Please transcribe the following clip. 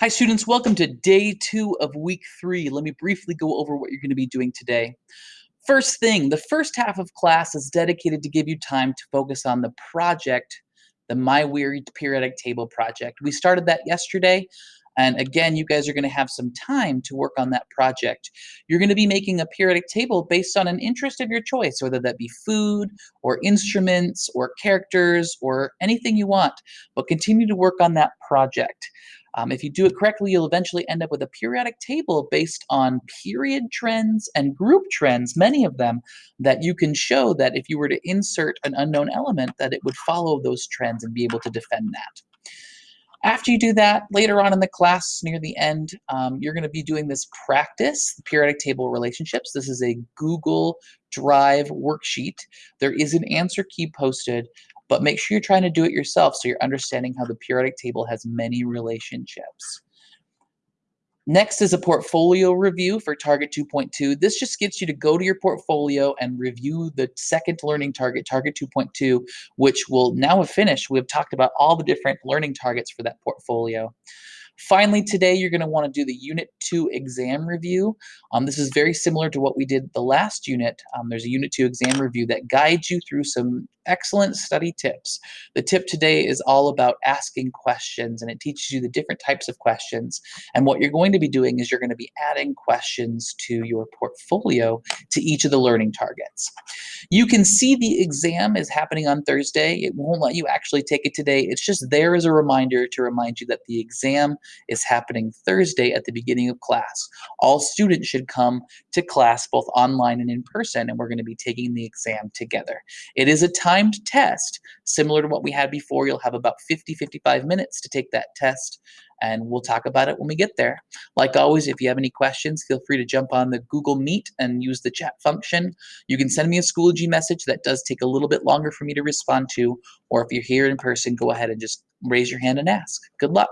Hi students, welcome to day two of week three. Let me briefly go over what you're going to be doing today. First thing, the first half of class is dedicated to give you time to focus on the project, the My Weird Periodic Table project. We started that yesterday, and again, you guys are going to have some time to work on that project. You're going to be making a periodic table based on an interest of your choice, whether that be food or instruments or characters or anything you want, but continue to work on that project. Um, if you do it correctly, you'll eventually end up with a periodic table based on period trends and group trends, many of them, that you can show that if you were to insert an unknown element, that it would follow those trends and be able to defend that. After you do that, later on in the class, near the end, um, you're going to be doing this practice, periodic table relationships. This is a Google Drive worksheet. There is an answer key posted but make sure you're trying to do it yourself so you're understanding how the periodic table has many relationships. Next is a portfolio review for target 2.2. This just gets you to go to your portfolio and review the second learning target, target 2.2, which will now have finished. We have talked about all the different learning targets for that portfolio. Finally, today you're going to want to do the Unit 2 exam review. Um, this is very similar to what we did the last unit. Um, there's a Unit 2 exam review that guides you through some excellent study tips. The tip today is all about asking questions and it teaches you the different types of questions. And what you're going to be doing is you're going to be adding questions to your portfolio to each of the learning targets. You can see the exam is happening on Thursday. It won't let you actually take it today. It's just there as a reminder to remind you that the exam is happening Thursday at the beginning of class. All students should come to class both online and in person and we're going to be taking the exam together. It is a time timed test, similar to what we had before. You'll have about 50, 55 minutes to take that test, and we'll talk about it when we get there. Like always, if you have any questions, feel free to jump on the Google Meet and use the chat function. You can send me a Schoology message that does take a little bit longer for me to respond to, or if you're here in person, go ahead and just raise your hand and ask. Good luck.